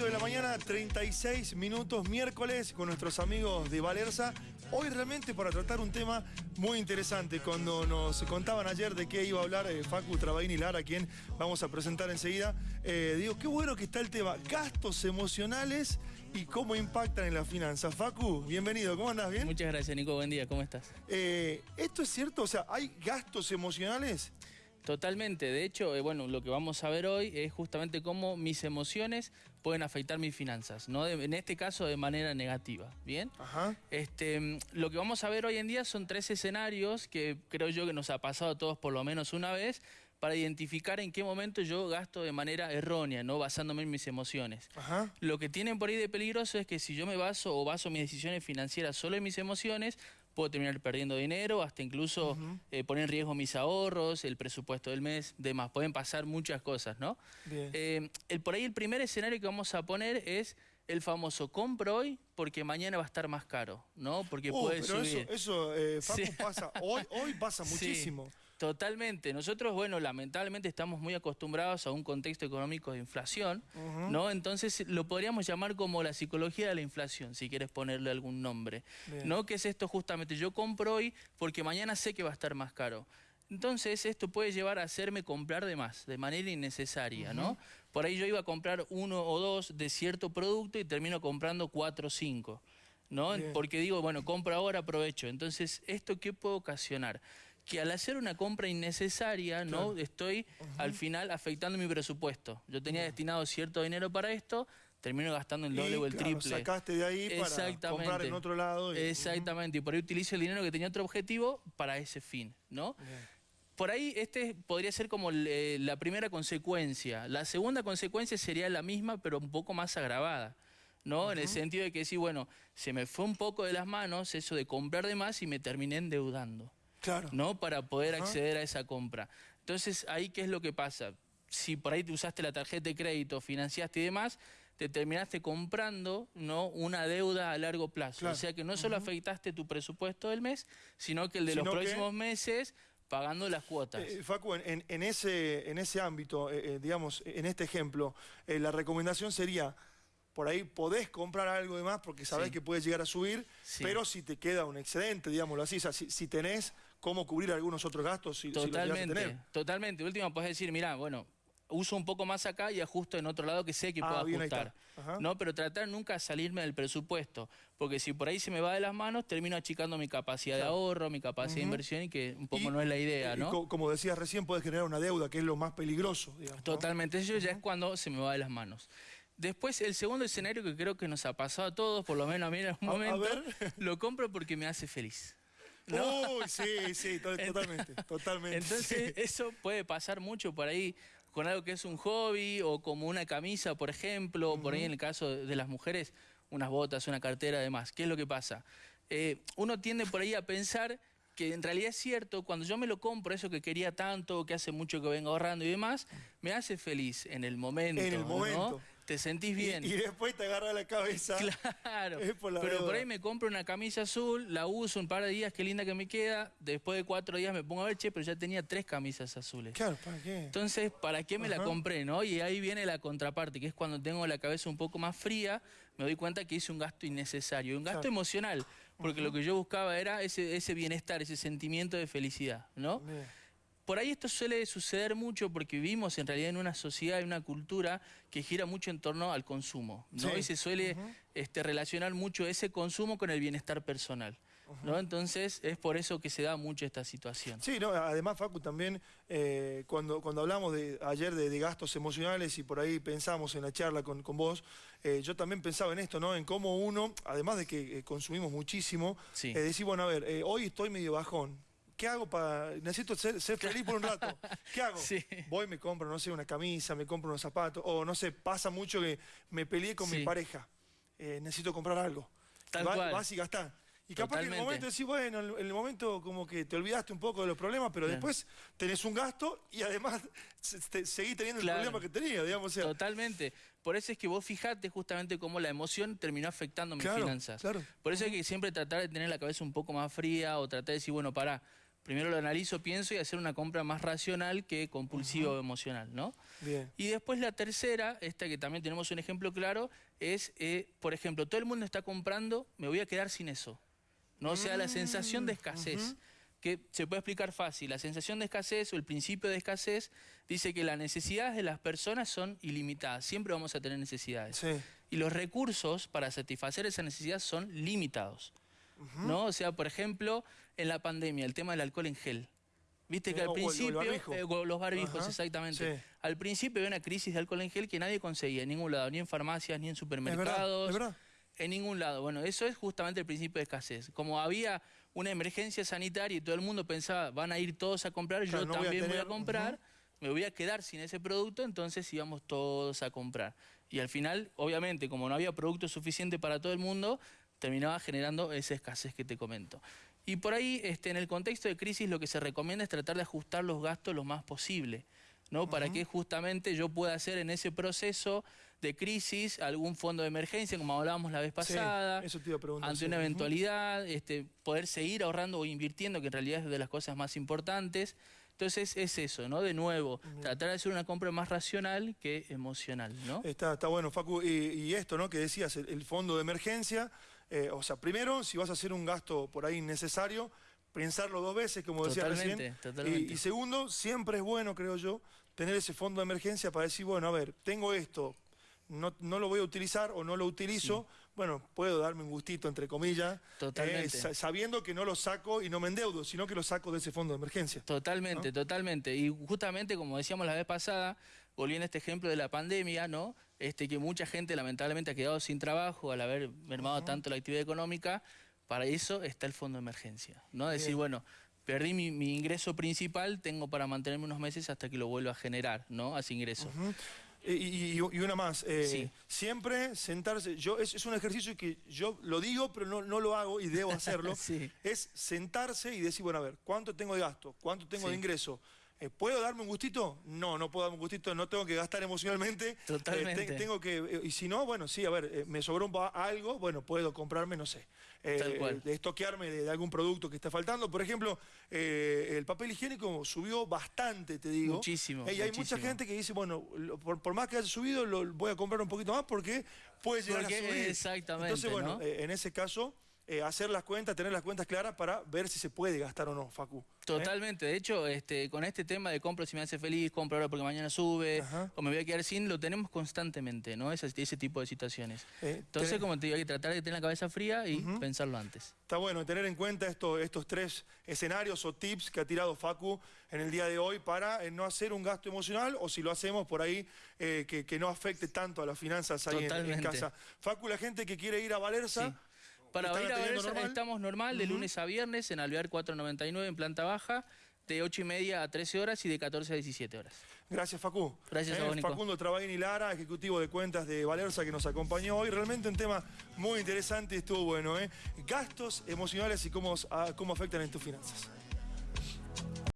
8 de la mañana, 36 minutos, miércoles, con nuestros amigos de Valerza. Hoy realmente para tratar un tema muy interesante. Cuando nos contaban ayer de qué iba a hablar eh, Facu Trabaini Lara, quien vamos a presentar enseguida, eh, digo, qué bueno que está el tema, gastos emocionales y cómo impactan en la finanza. Facu, bienvenido, ¿cómo andás? ¿Bien? Muchas gracias, Nico, buen día, ¿cómo estás? Eh, ¿Esto es cierto? O sea, ¿hay gastos emocionales? Totalmente, de hecho, eh, bueno, lo que vamos a ver hoy es justamente cómo mis emociones pueden afectar mis finanzas, ¿no? en este caso de manera negativa, ¿bien? Ajá. Este, lo que vamos a ver hoy en día son tres escenarios que creo yo que nos ha pasado a todos por lo menos una vez para identificar en qué momento yo gasto de manera errónea, ¿no? Basándome en mis emociones. Ajá. Lo que tienen por ahí de peligroso es que si yo me baso o baso mis decisiones financieras solo en mis emociones, puedo terminar perdiendo dinero, hasta incluso eh, poner en riesgo mis ahorros, el presupuesto del mes, demás. Pueden pasar muchas cosas, ¿no? Eh, el, por ahí el primer escenario que vamos a poner es el famoso compro hoy porque mañana va a estar más caro, ¿no? Porque oh, puede pero subir. Eso, eso eh, Facu, pasa, hoy, hoy pasa muchísimo. Totalmente. Nosotros, bueno, lamentablemente estamos muy acostumbrados a un contexto económico de inflación, ¿no? Entonces lo podríamos llamar como la psicología de la inflación, si quieres ponerle algún nombre. ¿No? Que es esto justamente, yo compro hoy porque mañana sé que va a estar más caro. Entonces esto puede llevar a hacerme comprar de más, de manera innecesaria, ¿no? Por ahí yo iba a comprar uno o dos de cierto producto y termino comprando cuatro o cinco, ¿no? Porque digo, bueno, compro ahora, aprovecho. Entonces, ¿esto qué puede ocasionar? Que al hacer una compra innecesaria, ¿no? Estoy al final afectando mi presupuesto. Yo tenía destinado cierto dinero para esto, termino gastando el doble o el triple. sacaste de ahí para comprar en otro lado. Exactamente, y por ahí utilizo el dinero que tenía otro objetivo para ese fin, ¿no? por ahí este podría ser como la primera consecuencia. La segunda consecuencia sería la misma, pero un poco más agravada. ¿no? En el sentido de que sí, bueno, se me fue un poco de las manos eso de comprar de más y me terminé endeudando. Claro. ¿No? Para poder acceder a esa compra. Entonces, ahí, ¿qué es lo que pasa? Si por ahí te usaste la tarjeta de crédito, financiaste y demás, te terminaste comprando ¿no? una deuda a largo plazo. O sea que no solo afectaste tu presupuesto del mes, sino que el de los próximos meses pagando las cuotas. Eh, Facu, en, ese, en ese ámbito, eh, eh, digamos, en este ejemplo, la recomendación sería, por ahí podés comprar algo de más porque sabés que puede llegar a subir, pero si te queda un excedente, digámoslo así, o si, tenés cómo cubrir algunos otros gastos, si, totalmente, Totalmente, último podés decir, mira, bueno, uso un poco más acá y ajusto en otro lado que sé que ah, puedo ajustar. ¿no? Pero tratar nunca de salirme del presupuesto, porque si por ahí se me va de las manos, termino achicando mi capacidad de ahorro, mi capacidad de inversión y que un poco no es la idea, ¿no? como decías recién, puedes generar una deuda, que es lo más peligroso, digamos. Totalmente, eso ya es cuando se me va de las manos. Después, el segundo escenario que creo que nos ha pasado a todos, por lo menos a mí en algún momento, lo compro porque me hace feliz. Uy, sí, sí, totalmente, totalmente. Entonces, eso puede pasar mucho por ahí con algo que es un hobby o como una camisa, por ejemplo, o por ahí en el caso de las mujeres, unas botas, una cartera, además. ¿Qué es lo que pasa? Eh, uno tiende por ahí a pensar que en realidad es cierto, cuando yo me lo compro, eso que quería tanto, que hace mucho que vengo ahorrando y demás, me hace feliz en el momento. En el momento te sentís bien. Y, después te agarra la cabeza. Claro. pero por ahí me compro una camisa azul, la uso un par de días, qué linda que me queda. Después de cuatro días me pongo a ver, che, pero ya tenía tres camisas azules. Claro, ¿para qué? Entonces, ¿para qué me la compré, no? Y ahí viene la contraparte, que es cuando tengo la cabeza un poco más fría, me doy cuenta que hice un gasto innecesario, un gasto emocional, porque lo que yo buscaba era ese, ese bienestar, ese sentimiento de felicidad, ¿no? Por ahí esto suele suceder mucho porque vivimos en realidad en una sociedad y una cultura que gira mucho en torno al consumo, ¿no? Y se suele este, relacionar mucho ese consumo con el bienestar personal. ¿no? Entonces es por eso que se da mucho esta situación. Sí, no, además Facu también eh, cuando, cuando hablamos de, ayer de, gastos emocionales y por ahí pensamos en la charla con, vos, eh, yo también pensaba en esto, ¿no? En cómo uno, además de que eh, consumimos muchísimo, decir, bueno, a ver, hoy estoy medio bajón, ¿qué hago para...? Necesito ser, feliz por un rato. ¿Qué hago? Voy, me compro, no sé, una camisa, me compro unos zapatos, o no sé, pasa mucho que me peleé con mi pareja. Eh, necesito comprar algo. Tal cual. Vas y gastás. Y capaz que en el momento decís, bueno, en el momento como que te olvidaste un poco de los problemas, pero después tenés un gasto y además seguís teniendo el problema que tenías, digamos. Totalmente. Por eso es que vos fijate justamente cómo la emoción terminó afectando mis finanzas. Por eso es que siempre tratar de tener la cabeza un poco más fría o tratar de decir, bueno, pará, Primero lo analizo, pienso y hacer una compra más racional que compulsiva o emocional, ¿no? Bien. Y después la tercera, esta que también tenemos un ejemplo claro, es, eh, por ejemplo, todo el mundo está comprando, me voy a quedar sin eso. ¿no? O sea, la sensación de escasez, que se puede explicar fácil. La sensación de escasez o el principio de escasez dice que las necesidades de las personas son ilimitadas. Siempre vamos a tener necesidades. Sí. Y los recursos para satisfacer esa necesidad son limitados. ¿no? O sea, por ejemplo, en la pandemia, el tema del alcohol en gel. Viste que al principio, eh, los barbijos, Ajá, exactamente. sí. Al principio había una crisis de alcohol en gel que nadie conseguía en ningún lado, ni en farmacias, ni en Es verdad, supermercados. es verdad. En ningún lado. Bueno, eso es justamente el principio de escasez. Como había una emergencia sanitaria y todo el mundo pensaba, van a ir todos a comprar, Claro, yo no voy a también voy a comprar, me voy a quedar sin ese producto, entonces íbamos todos a comprar. Y al final, obviamente, como no había producto suficiente para todo el mundo, terminaba generando esa escasez que te comento. Y por ahí, este, en el contexto de crisis, lo que se recomienda es tratar de ajustar los gastos lo más posible. ¿no? Para que justamente yo pueda hacer en ese proceso de crisis algún fondo de emergencia, como hablábamos la vez Sí, pasada, eso te iba a preguntar, ante sí. una eventualidad, este, poder seguir ahorrando o invirtiendo, que en realidad es de las cosas más importantes. Entonces es eso, ¿no? De nuevo, tratar de hacer una compra más racional que emocional, ¿no? Está, está bueno, Facu. Y, y esto, ¿no? Que decías, el, el fondo de emergencia. Eh, o sea, primero, si vas a hacer un gasto por ahí innecesario, pensarlo dos veces, como decías Totalmente, recién. totalmente. Y, y segundo, siempre es bueno, creo yo, tener ese fondo de emergencia para decir, bueno, a ver, tengo esto, no, no lo voy a utilizar o no lo utilizo, bueno, puedo darme un gustito, entre comillas, eh, Totalmente. sa- sabiendo que no lo saco y no me endeudo, sino que lo saco de ese fondo de emergencia. Totalmente, totalmente. Y justamente como decíamos la vez pasada, volviendo a este ejemplo de la pandemia, ¿no? Este, que mucha gente lamentablemente ha quedado sin trabajo al haber mermado tanto la actividad económica, para eso está el fondo de emergencia, ¿no? Decir, Bien. bueno, perdí mi, mi ingreso principal, tengo para mantenerme unos meses hasta que lo vuelva a generar, ¿no? A ese ingreso. Y, y- y una más, eh, Sí. siempre sentarse, yo es, es un ejercicio que yo lo digo, pero no, no lo hago y debo hacerlo, Sí. es sentarse y decir, bueno, a ver, ¿cuánto tengo de gasto? ¿Cuánto tengo de ingreso? Eh, ¿Puedo darme un gustito? No, no puedo darme un gustito, no tengo que gastar emocionalmente. Eh, Totalmente. te- tengo que, eh, y si no, bueno, sí, a ver, eh, me sobró un algo, bueno, puedo comprarme, no sé, Tal cual. de estoquearme de, de algún producto que está faltando. Por ejemplo, el papel higiénico subió bastante, te digo. Muchísimo, y hay mucha gente que dice, bueno, lo- por, por más que haya subido, lo voy a comprar un poquito más porque puede llegar Porque- a subir. exactamente, Entonces, bueno, ¿no? en ese caso, eh, hacer las cuentas, tener las cuentas claras para ver si se puede gastar o no, Facu. ¿eh? Totalmente, de hecho, este, con este tema de compro si me hace feliz, compro ahora porque mañana sube, Ajá. o me voy a quedar sin, lo tenemos constantemente, ¿no? Ese, ese tipo de situaciones. Eh, Entonces, como te digo, hay que tratar de tener la cabeza fría y pensarlo antes. Está bueno tener en cuenta esto- estos tres escenarios o tips que ha tirado Facu en el día de hoy para no hacer un gasto emocional o si lo hacemos por ahí que, que no afecte tanto a las finanzas ahí en- casa. Facu, la gente que quiere ir a Valerza, Sí. Para ¿están ir a ver, normal? estamos normal de lunes a viernes en Alvear 499 en planta baja, de 8 y media a 13 horas y de 14 a 17 horas. Gracias, Facu. Gracias a Eh, vos, Nico. Facundo Travaini Lara, ejecutivo de cuentas de Valerza, que nos acompañó hoy. Realmente un tema muy interesante y estuvo bueno. ¿eh? Gastos emocionales y cómo, cómo afectan en tus finanzas.